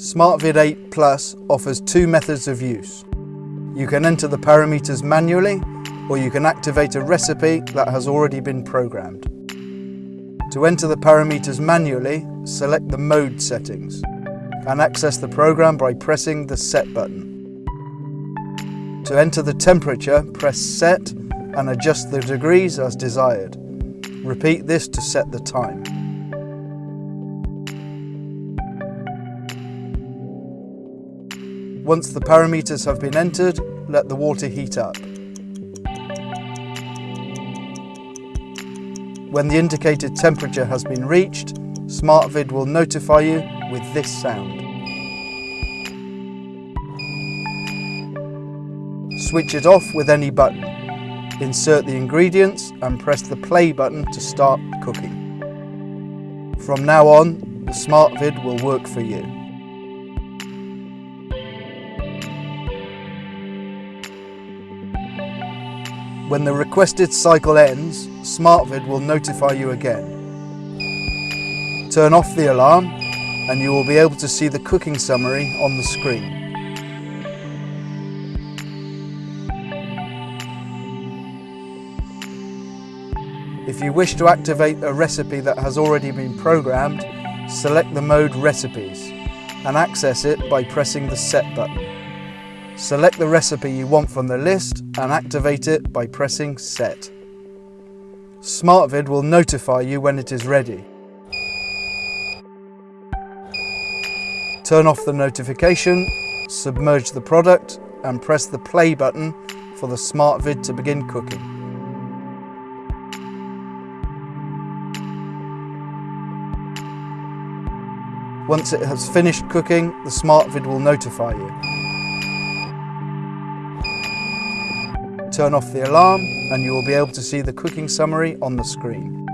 SmartVide 8 Plus offers two methods of use. You can enter the parameters manually or you can activate a recipe that has already been programmed. To enter the parameters manually, select the mode settings and access the program by pressing the set button. To enter the temperature, press set and adjust the degrees as desired. Repeat this to set the time. Once the parameters have been entered, let the water heat up. When the indicated temperature has been reached, SmartVide will notify you with this sound. Switch it off with any button. Insert the ingredients and press the play button to start cooking. From now on, the SmartVide will work for you. When the requested cycle ends, SmartVide will notify you again. Turn off the alarm and you will be able to see the cooking summary on the screen. If you wish to activate a recipe that has already been programmed, select the mode Recipes and access it by pressing the Set button. Select the recipe you want from the list and activate it by pressing Set. SmartVide will notify you when it is ready. Turn off the notification, submerge the product and press the play button for the SmartVide to begin cooking. Once it has finished cooking, the SmartVide will notify you. Turn off the alarm and you will be able to see the cooking summary on the screen.